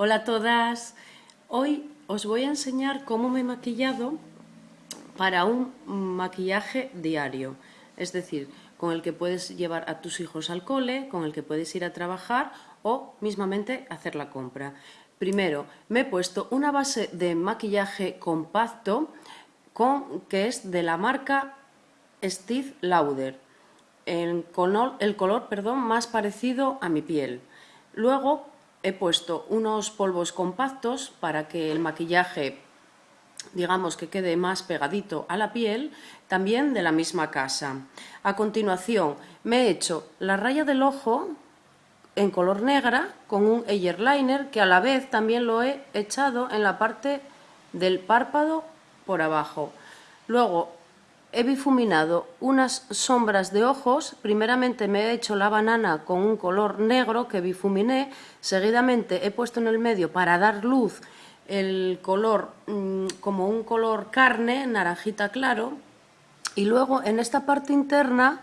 Hola a todas. Hoy os voy a enseñar cómo me he maquillado para un maquillaje diario. Es decir, con el que puedes llevar a tus hijos al cole, con el que puedes ir a trabajar o mismamente hacer la compra. Primero, me he puesto una base de maquillaje compacto con, que es de la marca Steve Lauder. El color, el color perdón, más parecido a mi piel. Luego he puesto unos polvos compactos para que el maquillaje digamos que quede más pegadito a la piel, también de la misma casa. A continuación me he hecho la raya del ojo en color negra con un eyeliner que a la vez también lo he echado en la parte del párpado por abajo. Luego he difuminado unas sombras de ojos, primeramente me he hecho la banana con un color negro que bifuminé, seguidamente he puesto en el medio para dar luz el color mm, como un color carne, naranjita claro, y luego en esta parte interna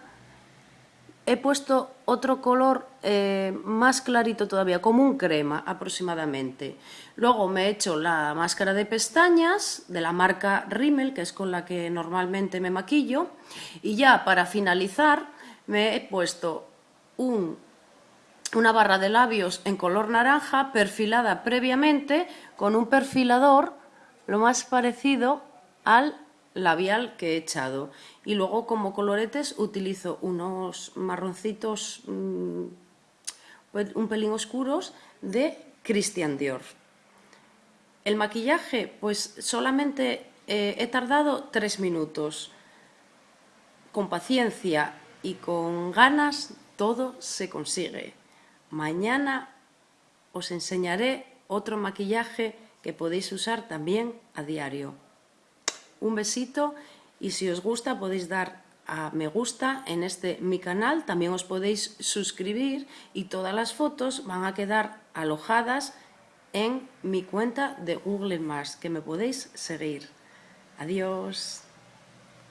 he puesto otro color eh, más clarito todavía, como un crema aproximadamente. Luego me he hecho la máscara de pestañas de la marca Rimmel, que es con la que normalmente me maquillo. Y ya para finalizar me he puesto una barra de labios en color naranja perfilada previamente con un perfilador lo más parecido al labial que he echado. Y luego como coloretes utilizo unos marroncitos mm, un pelín oscuros de Christian Dior. El maquillaje, pues solamente eh, he tardado tres minutos. Con paciencia y con ganas todo se consigue. Mañana os enseñaré otro maquillaje que podéis usar también a diario un besito y si os gusta podéis dar a me gusta en este mi canal, también os podéis suscribir y todas las fotos van a quedar alojadas en mi cuenta de Google que me podéis seguir. Adiós.